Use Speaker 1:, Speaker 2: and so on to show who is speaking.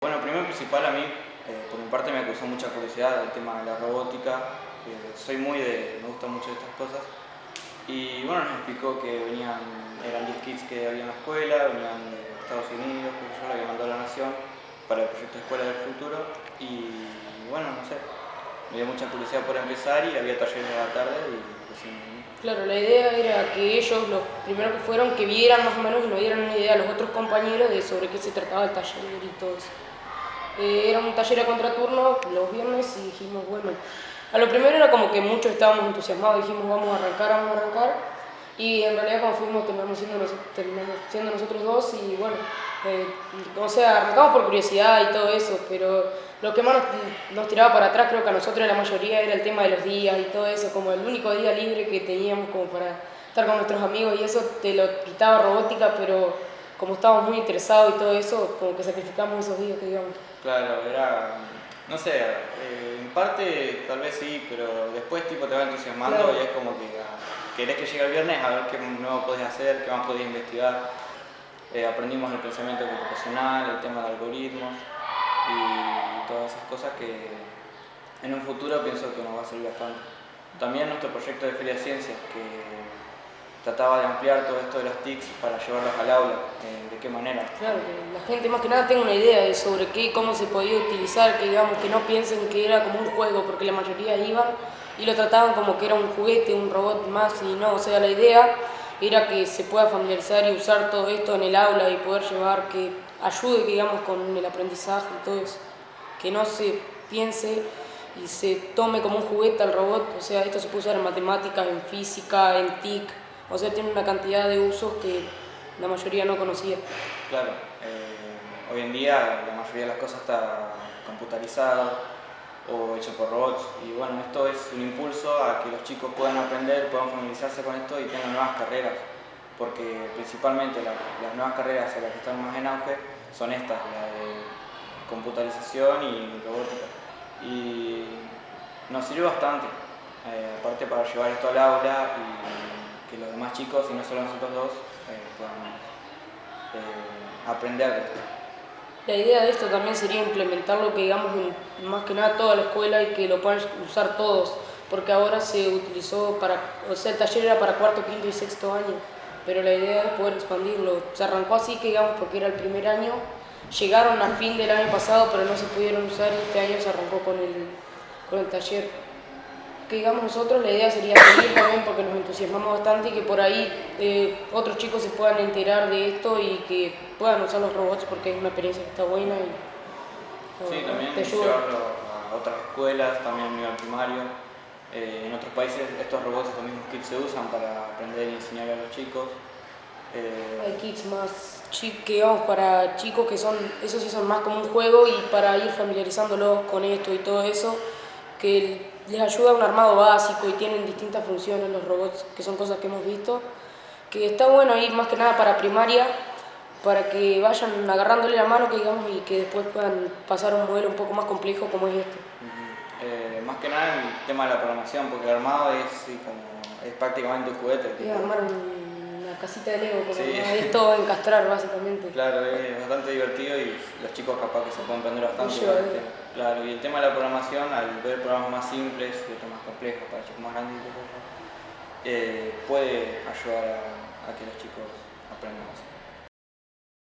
Speaker 1: Bueno, primero principal a mí, eh, por mi parte me causó mucha curiosidad el tema de la robótica, soy muy de, me gustan mucho estas cosas. Y bueno, nos explicó que venían, eran 10 kits que había en la escuela, venían de Estados Unidos, porque yo lo había mandado a la Nación para el proyecto Escuela del Futuro. Y bueno, no sé, dio mucha curiosidad por empezar y había talleres a la tarde y
Speaker 2: Claro, la idea era que ellos, los primeros que fueron, que vieran más o menos y nos dieran una idea a los otros compañeros de sobre qué se trataba el taller y todo eso. Eh, era un taller a contraturno los viernes y dijimos, bueno, a lo primero era como que muchos estábamos entusiasmados, dijimos vamos a arrancar, vamos a arrancar, y en realidad cuando fuimos terminamos terminamos siendo nosotros dos y bueno, eh, o sea, arrancamos por curiosidad y todo eso, pero lo que más nos, tiraba para atrás creo que a nosotros la mayoría era el tema de los días y todo eso, como el único día libre que teníamos como para estar con nuestros amigos y eso te lo quitaba robótica, pero como estábamos muy interesados y todo eso, como que sacrificamos esos días que digamos.
Speaker 1: Claro, era, no sé, eh, en parte tal vez sí, pero después tipo te va entusiasmando y es como que ah, querés que llegue el viernes a ver qué nuevo podés hacer, qué más podés investigar. Eh, aprendimos el pensamiento computacional, el tema de algoritmos y todas esas cosas que en un futuro pienso que nos va a servir bastante. También nuestro proyecto de Feria Ciencias, que trataba de ampliar todo esto de las TICs para llevarlas al aula, eh, de qué manera.
Speaker 2: Claro, que la gente más que nada tenga una idea de sobre qué, cómo se podía utilizar, que digamos que no piensen que era como un juego, porque la mayoría iban y lo trataban como que era un juguete, un robot más, y no, o sea, la idea era que se pueda familiarizar y usar todo esto en el aula y poder llevar, que ayude, digamos, con el aprendizaje y todo eso. Que no se piense y se tome como un juguete al robot, o sea, esto se puede usar en matemáticas, en física, en TIC, o sea, tiene una cantidad de usos que la mayoría no conocía.
Speaker 1: Claro, eh, hoy en día la mayoría de las cosas está computarizada, o hecho por robots. Y bueno, esto es un impulso a que los chicos puedan aprender, puedan familiarizarse con esto y tengan nuevas carreras, porque principalmente las nuevas carreras a las que están más en auge son estas, la de computarización y robótica. Y nos sirve bastante, eh, aparte para llevar esto al aula y que los demás chicos, y no solo nosotros dos, eh, puedan eh, aprender de esto.
Speaker 2: La idea de esto también sería implementarlo que digamos más que nada toda la escuela y que lo puedan usar todos, porque ahora se utilizó para, o sea, el taller era para cuarto, quinto y sexto año, pero la idea es poder expandirlo. Se arrancó así que digamos porque era el primer año, llegaron a fin del año pasado pero no se pudieron usar y este año se arrancó con el, con el taller digamos nosotros, la idea sería seguir también porque nos entusiasmamos bastante y que por ahí eh, otros chicos se puedan enterar de esto y que puedan usar los robots porque es una experiencia que está buena y
Speaker 1: sí, también llevarlo a otras escuelas, también a nivel primario. Eh, en otros países estos robots, estos mismos kits se usan para aprender y enseñar a los chicos.
Speaker 2: Eh, Hay kits más que vamos para chicos que son, esos sí son más como un juego y para ir familiarizándolos con esto y todo eso, que les ayuda a un armado básico y tienen distintas funciones los robots, que son cosas que hemos visto, que está bueno ir más que nada para primaria, para que vayan agarrándole la mano que digamos y que después puedan pasar a un modelo un poco más complejo como es este.
Speaker 1: Eh, más que nada el tema de la programación, porque el armado es, como, es prácticamente un juguete.
Speaker 2: Es armar una casita de Lego, porque es todo encastrar básicamente.
Speaker 1: Claro, es bastante divertido y los chicos capaz que se pueden aprender bastante. Claro, y el tema de la programación, al ver programas más simples y otros más complejos para chicos más grandes, eh, puede ayudar a, a que los chicos